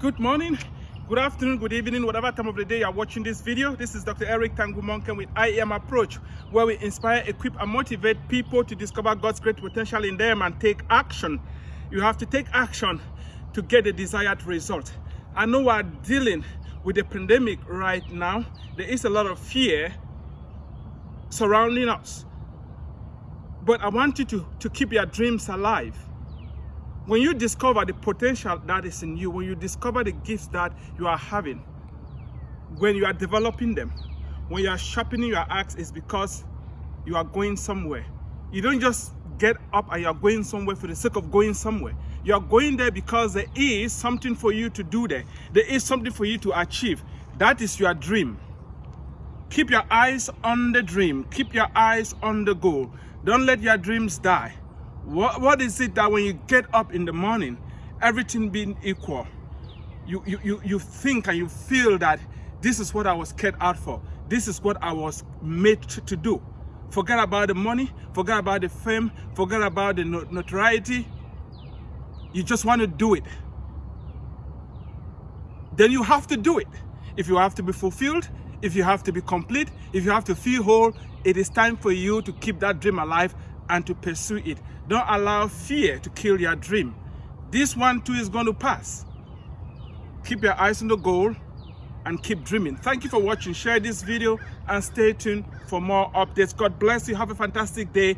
Good morning, good afternoon, good evening, whatever time of the day you're watching this video. This is Dr. Eric Tangumonkem with IEM Approach, where we inspire, equip, and motivate people to discover God's great potential in them and take action. You have to take action to get the desired result. I know we're dealing with the pandemic right now. There is a lot of fear surrounding us. But I want you to, to keep your dreams alive when you discover the potential that is in you, when you discover the gifts that you are having, when you are developing them, when you are sharpening your axe, it's because you are going somewhere. You don't just get up and you are going somewhere for the sake of going somewhere. You are going there because there is something for you to do there. There is something for you to achieve. That is your dream. Keep your eyes on the dream. Keep your eyes on the goal. Don't let your dreams die. What, what is it that when you get up in the morning, everything being equal, you, you, you, you think and you feel that this is what I was cut out for. This is what I was made to, to do. Forget about the money, forget about the fame, forget about the notoriety. You just want to do it. Then you have to do it. If you have to be fulfilled, if you have to be complete, if you have to feel whole, it is time for you to keep that dream alive and to pursue it. Don't allow fear to kill your dream. This one too is going to pass. Keep your eyes on the goal and keep dreaming. Thank you for watching. Share this video and stay tuned for more updates. God bless you. Have a fantastic day.